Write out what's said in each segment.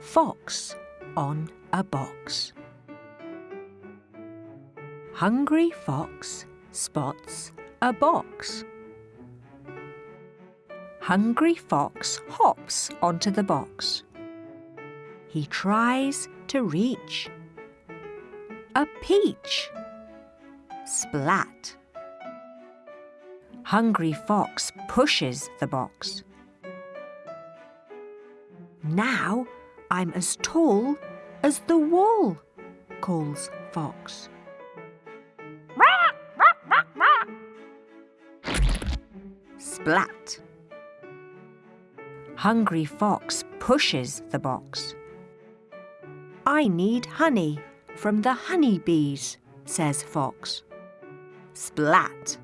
Fox on a box. Hungry fox spots a box. Hungry fox hops onto the box. He tries to reach a peach. Splat. Hungry Fox pushes the box. Now I'm as tall as the wall, calls Fox. Splat. Hungry Fox pushes the box. I need honey from the honey bees, says Fox. Splat.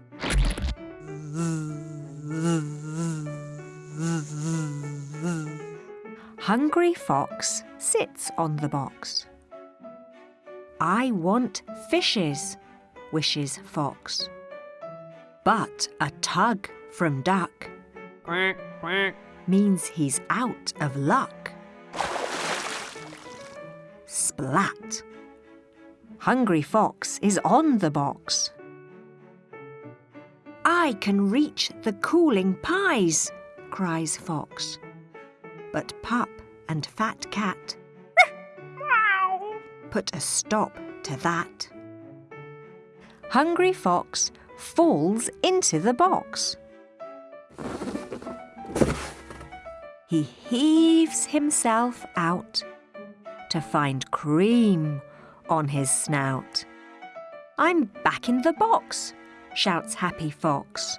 Hungry Fox sits on the box. I want fishes, wishes Fox. But a tug from Duck Quack, quack. means he's out of luck. Splat. Hungry Fox is on the box. I can reach the cooling pies, cries Fox. But Pup and Fat Cat put a stop to that. Hungry Fox falls into the box. He heaves himself out to find cream on his snout. I'm back in the box, shouts Happy Fox.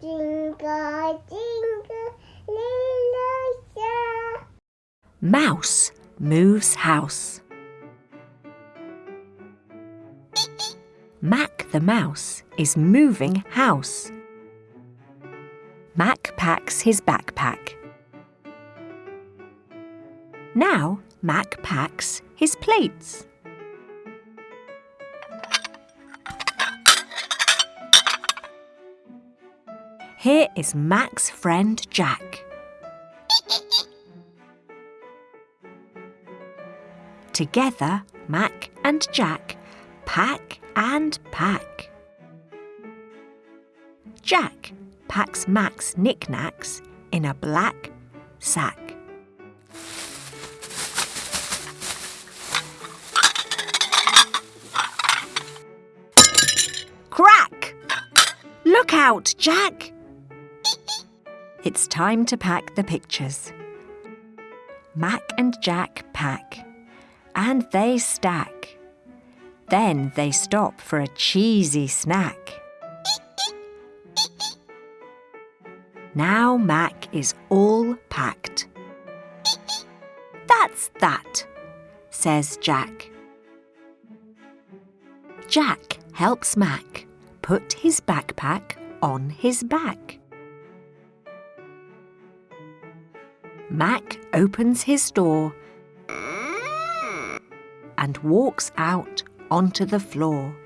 Jingle, jingle, little star. Mouse moves house. Mac the mouse is moving house. Mac packs his backpack. Now Mac packs his plates. Here is Mac's friend Jack. Together, Mac and Jack pack and pack. Jack packs Mac's knickknacks in a black sack. Crack! Look out, Jack! It's time to pack the pictures. Mac and Jack pack, and they stack. Then they stop for a cheesy snack. Now Mac is all packed. That's that, says Jack. Jack helps Mac put his backpack on his back. Mac opens his door and walks out onto the floor.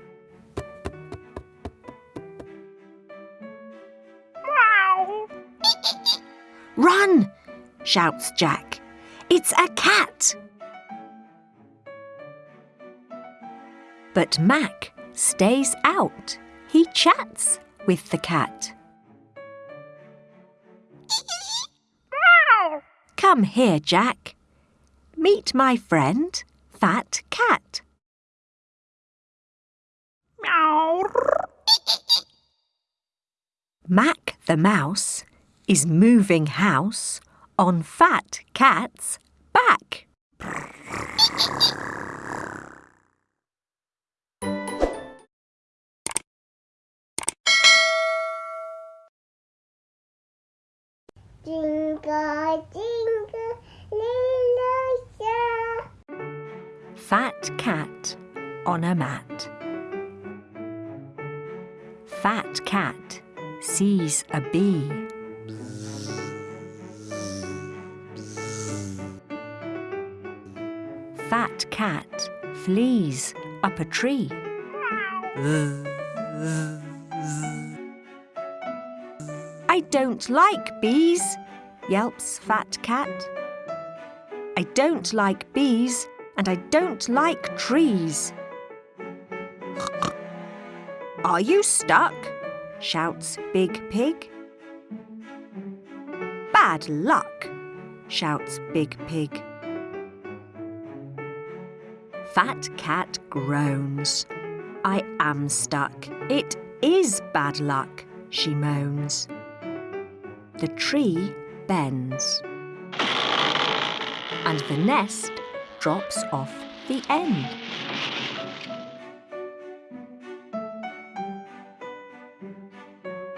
Run! shouts Jack. It's a cat! But Mac stays out. He chats with the cat. Come here, Jack. Meet my friend, Fat Cat. Mac the mouse is moving house on Fat Cat's back. Jingle, jingle, little star. Fat Cat on a mat. Fat Cat sees a bee. Fat cat flees up a tree. I don't like bees, yelps Fat Cat. I don't like bees and I don't like trees. Are you stuck? Shouts Big Pig. Bad luck, shouts Big Pig. Fat Cat groans. I am stuck. It is bad luck, she moans. The tree bends. And the nest drops off the end.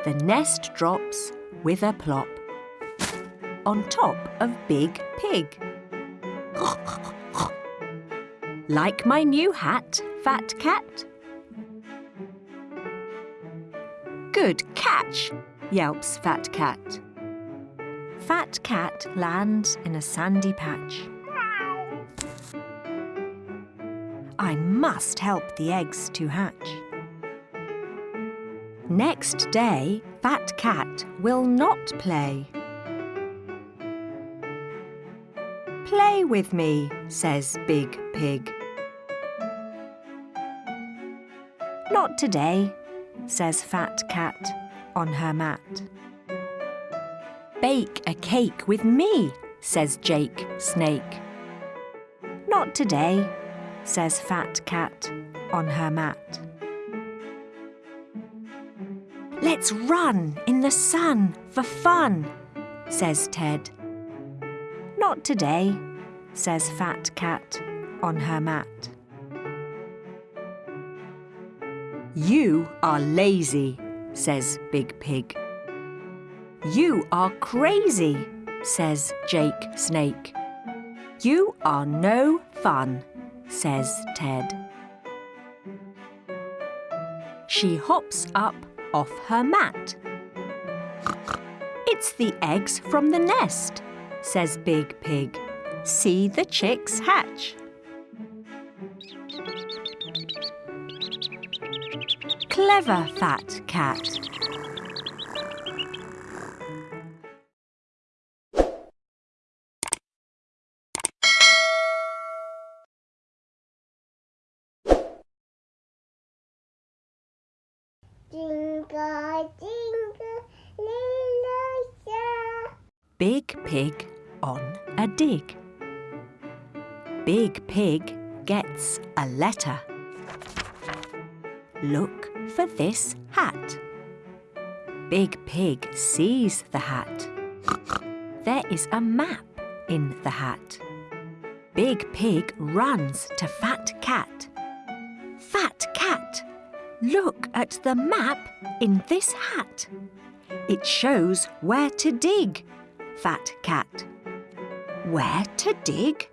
The nest drops with a plop on top of Big Pig. like my new hat, Fat Cat? Good catch, yelps Fat Cat. Fat Cat lands in a sandy patch. I must help the eggs to hatch. Next day, Fat Cat will not play. Play with me, says Big Pig. Not today, says Fat Cat on her mat. Bake a cake with me, says Jake Snake. Not today, says Fat Cat on her mat. Let's run in the sun for fun, says Ted. Not today, says Fat Cat on her mat. You are lazy, says Big Pig. You are crazy, says Jake Snake. You are no fun, says Ted. She hops up off her mat. It's the eggs from the nest, says Big Pig. See the chicks hatch. Clever Fat Cat. Big Pig on a dig. Big Pig gets a letter. Look for this hat. Big Pig sees the hat. There is a map in the hat. Big Pig runs to Fat Cat. Fat Cat, look at the map in this hat. It shows where to dig, Fat Cat. Where to dig?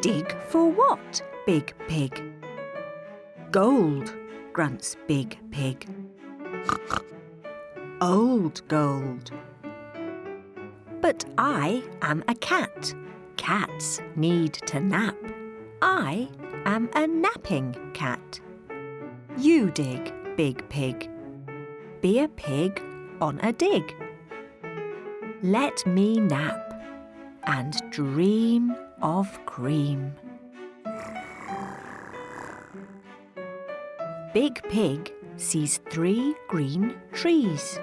Dig for what, Big Pig? Gold, grunts Big Pig. Old gold. But I am a cat. Cats need to nap. I am a napping cat. You dig, Big Pig. Be a pig on a dig. Let me nap and dream of cream. Big Pig sees three green trees.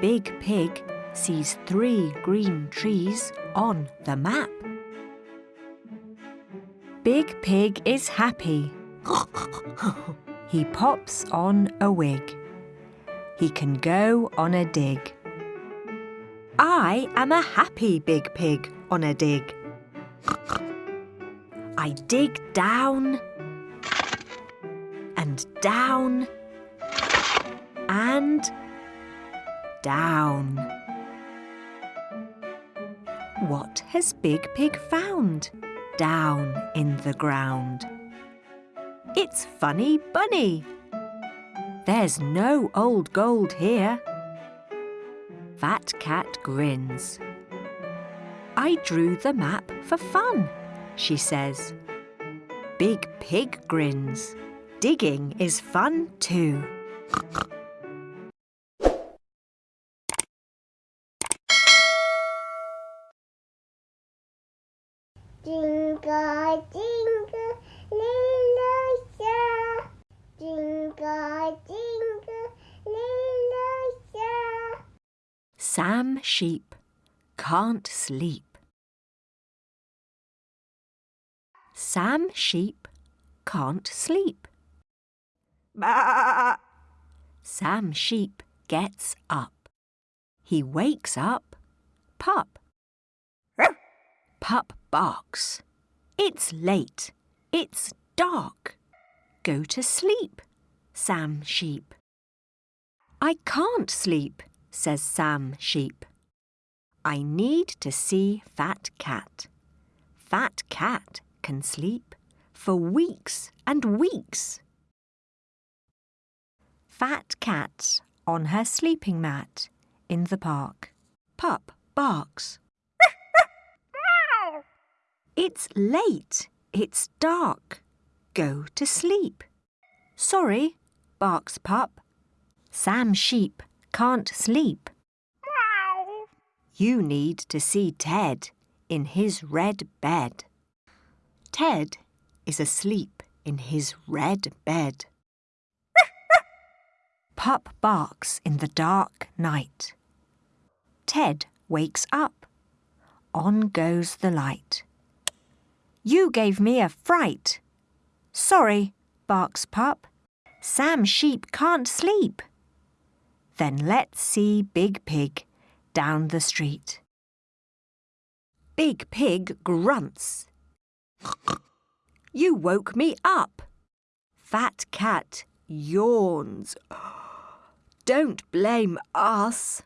Big Pig sees three green trees on the map. Big Pig is happy. he pops on a wig. He can go on a dig. I am a happy big pig on a dig. I dig down and down and down. What has Big Pig found down in the ground? It's Funny Bunny. There's no old gold here. Fat Cat grins. I drew the map for fun, she says. Big Pig grins. Digging is fun too. Jingle, jingle, little star. Jingle, jingle, little star. Sam Sheep can't sleep. Sam Sheep can't sleep. Bah! Sam Sheep gets up. He wakes up. Pup. Pup barks. It's late. It's dark. Go to sleep, Sam Sheep. I can't sleep, says Sam Sheep. I need to see Fat Cat. Fat Cat can sleep for weeks and weeks. Fat Cat on her sleeping mat in the park. Pup barks. It's late. It's dark. Go to sleep. Sorry, barks Pup. Sam Sheep can't sleep. You need to see Ted in his red bed. Ted is asleep in his red bed. Pup barks in the dark night. Ted wakes up. On goes the light. You gave me a fright. Sorry, barks Pup. Sam Sheep can't sleep. Then let's see Big Pig down the street. Big Pig grunts. You woke me up. Fat Cat yawns. Don't blame us.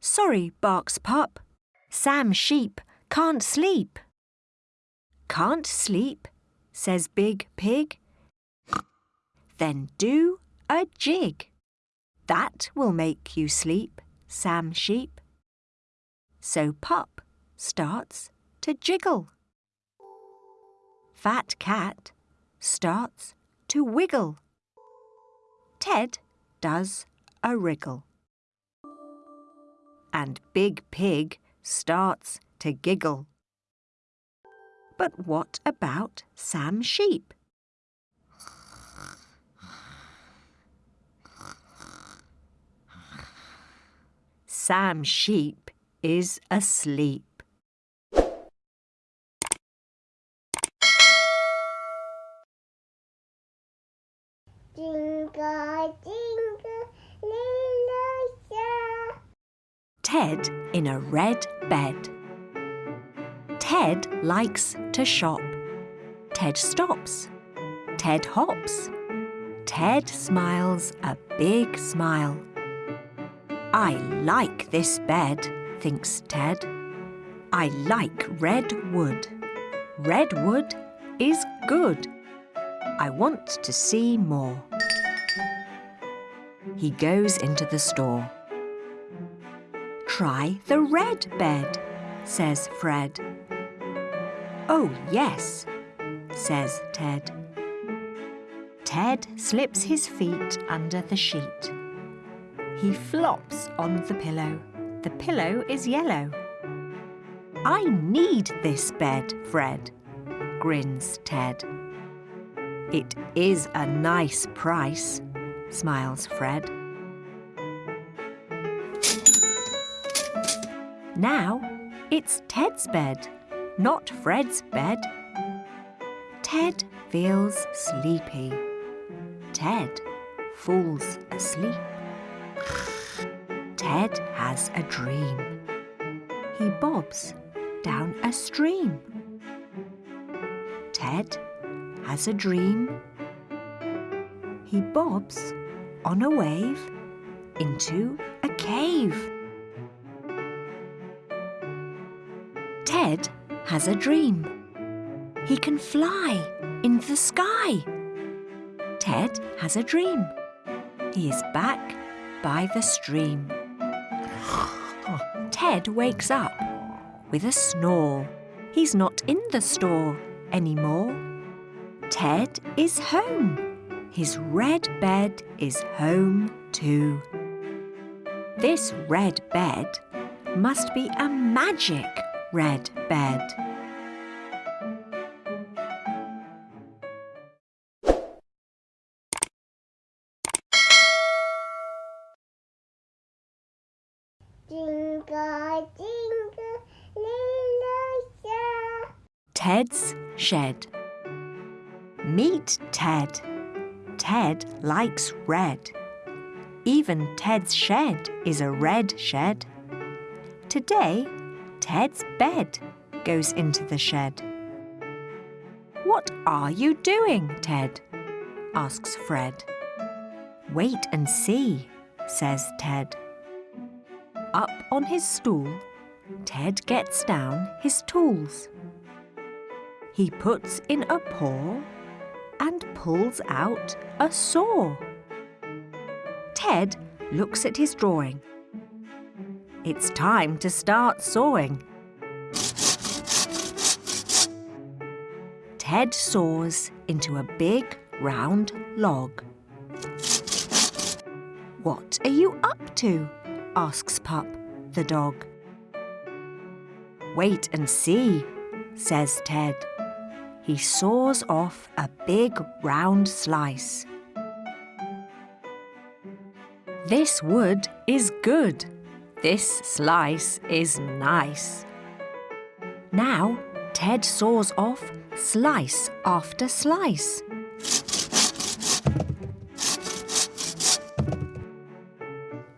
Sorry, barks Pup. Sam Sheep can't sleep. Can't sleep, says Big Pig. Then do a jig. That will make you sleep, Sam Sheep. So Pup starts to jiggle. Fat Cat starts to wiggle. Ted does a wriggle. And Big Pig starts to giggle. But what about Sam Sheep? Sam Sheep is asleep. Jingle, jingle, little star. Ted in a red bed. Ted likes to shop. Ted stops. Ted hops. Ted smiles a big smile. I like this bed, thinks Ted. I like red wood. Red wood is good. I want to see more. He goes into the store. Try the red bed, says Fred. Oh, yes, says Ted. Ted slips his feet under the sheet. He flops on the pillow. The pillow is yellow. I need this bed, Fred, grins Ted. It is a nice price, smiles Fred. Now it's Ted's bed, not Fred's bed. Ted feels sleepy. Ted falls asleep. Ted has a dream. He bobs down a stream. Ted has a dream. He bobs on a wave into a cave. Ted has a dream. He can fly in the sky. Ted has a dream. He is back by the stream. Ted wakes up with a snore. He's not in the store. anymore. Ted is home. His red bed is home too. This red bed must be a magic red bed. Ted's shed. Meet Ted. Ted likes red. Even Ted's shed is a red shed. Today, Ted's bed goes into the shed. What are you doing, Ted? asks Fred. Wait and see, says Ted. Up on his stool, Ted gets down his tools. He puts in a paw and pulls out a saw. Ted looks at his drawing. It's time to start sawing. Ted saws into a big round log. What are you up to? asks Pup, the dog. Wait and see, says Ted. He saws off a big round slice. This wood is good. This slice is nice. Now Ted saws off slice after slice.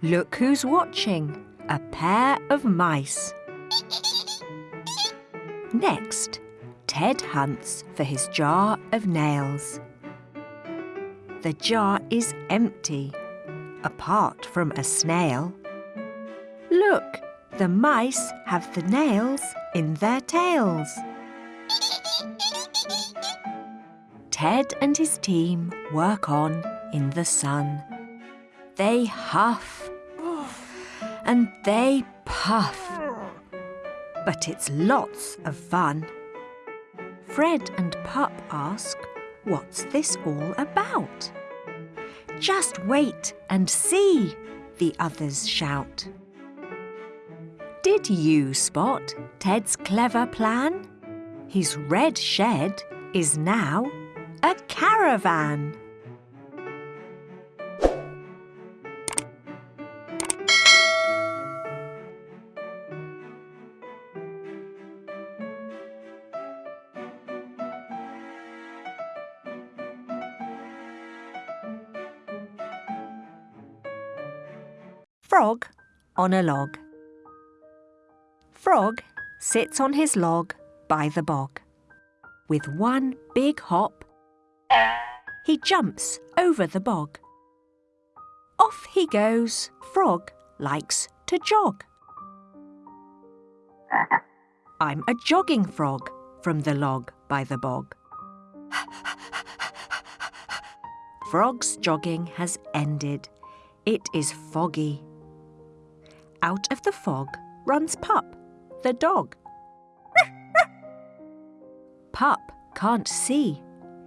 Look who's watching, a pair of mice. Next, Ted hunts for his jar of nails. The jar is empty, apart from a snail. Look, the mice have the nails in their tails. Ted and his team work on in the sun. They huff and they puff. But it's lots of fun. Fred and Pup ask, What's this all about? Just wait and see, the others shout. Did you spot Ted's clever plan? His red shed is now a caravan. On a log. Frog sits on his log by the bog. With one big hop, he jumps over the bog. Off he goes. Frog likes to jog. I'm a jogging frog from the log by the bog. Frog's jogging has ended. It is foggy. Out of the fog runs Pup, the dog. Pup can't see.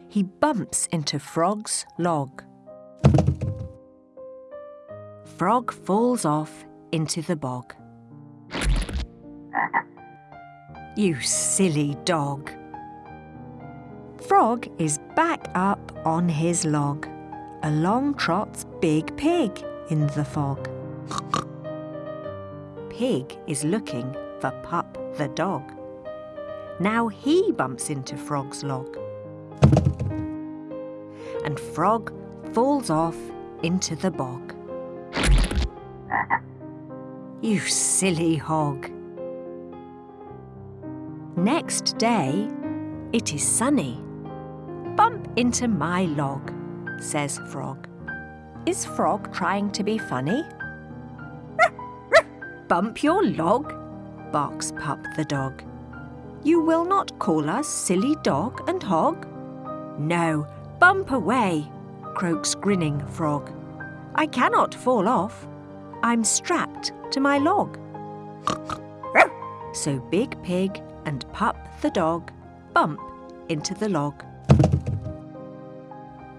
He bumps into Frog's log. Frog falls off into the bog. You silly dog. Frog is back up on his log. Along trots Big Pig in the fog. Pig is looking for Pup the dog. Now he bumps into Frog's log. And Frog falls off into the bog. You silly hog. Next day, it is sunny. Bump into my log, says Frog. Is Frog trying to be funny? Bump your log, barks Pup the dog. You will not call us silly dog and hog? No, bump away, croaks grinning Frog. I cannot fall off. I'm strapped to my log. So Big Pig and Pup the dog bump into the log,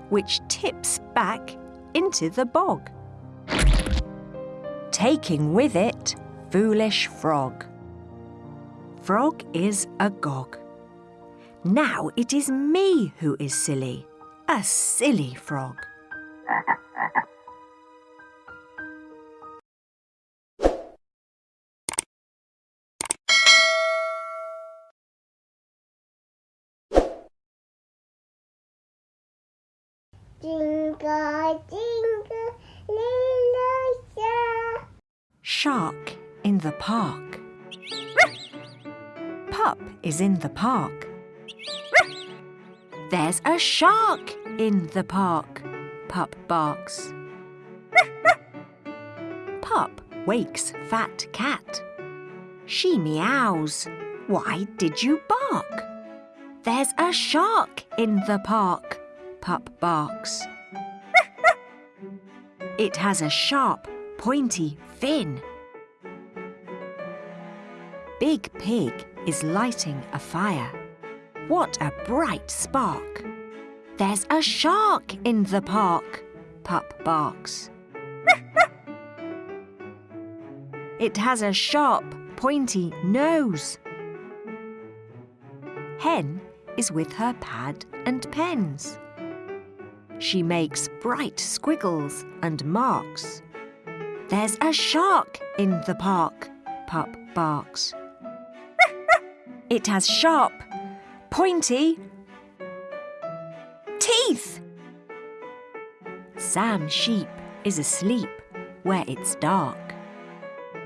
which tips back into the bog, taking with it Foolish Frog. Frog is agog. Now it is me who is silly, a silly frog. Jingle, jingle. Shark in the park. Pup is in the park. There's a shark in the park. Pup barks. Pup wakes Fat Cat. She meows. Why did you bark? There's a shark in the park. Pup barks. It has a sharp, pointy fin. Big Pig is lighting a fire. What a bright spark! There's a shark in the park, Pup barks. it has a sharp, pointy nose. Hen is with her pad and pens. She makes bright squiggles and marks. There's a shark in the park, Pup barks. it has sharp, pointy teeth. Sam Sheep is asleep where it's dark.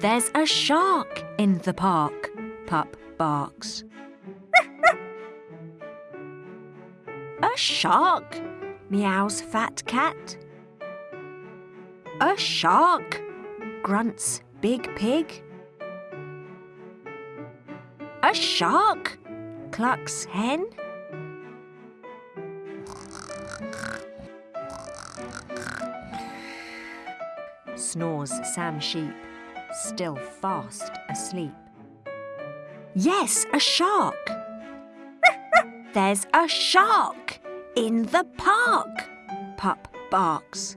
There's a shark in the park, Pup barks. a shark, meows Fat Cat. A shark, grunts Big Pig. A shark, clucks Hen. Snores Sam Sheep, still fast asleep. Yes, a shark. There's a shark in the park, Pup barks.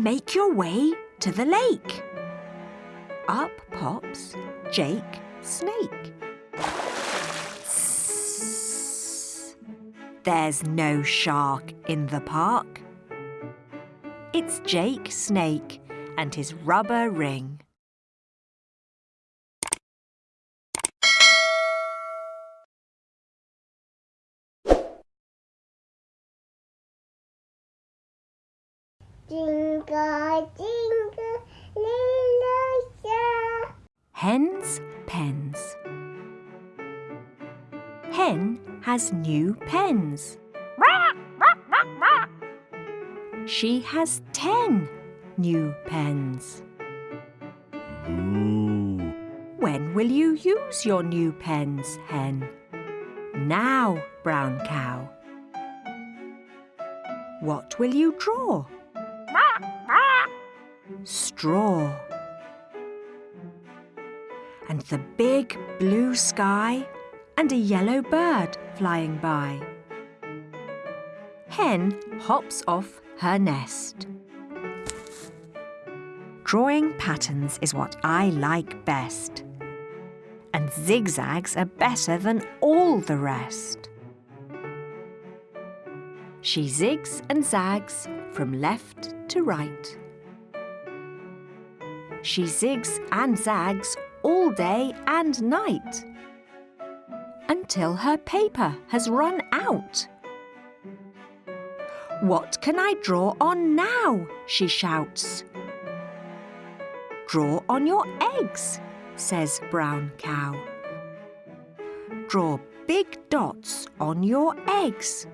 Make your way to the lake. Up pops Jake Snake. Sss. There's no shark in the park. It's Jake Snake and his rubber ring. Jingle, jingle, little star. Hen's pens. Hen has new pens. She has ten new pens. Ooh. When will you use your new pens, Hen? Now, Brown Cow. What will you draw? Straw. And the big blue sky and a yellow bird flying by. Hen hops off her nest. Drawing patterns is what I like best. And zigzags are better than all the rest. She zigs and zags from left to right. She zigs and zags all day and night until her paper has run out. What can I draw on now? she shouts. Draw on your eggs, says Brown Cow. Draw big dots on your eggs.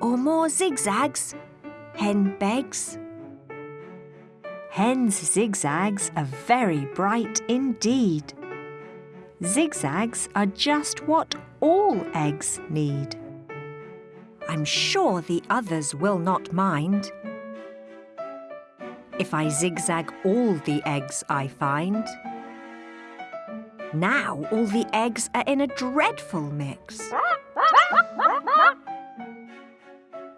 Or more zigzags, Hen begs. Hen's zigzags are very bright indeed. Zigzags are just what all eggs need. I'm sure the others will not mind. If I zigzag all the eggs I find. Now all the eggs are in a dreadful mix.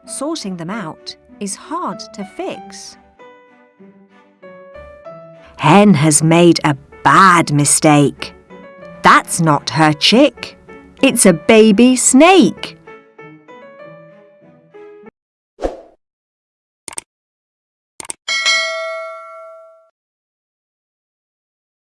Sorting them out is hard to fix. Hen has made a bad mistake. That's not her chick. It's a baby snake.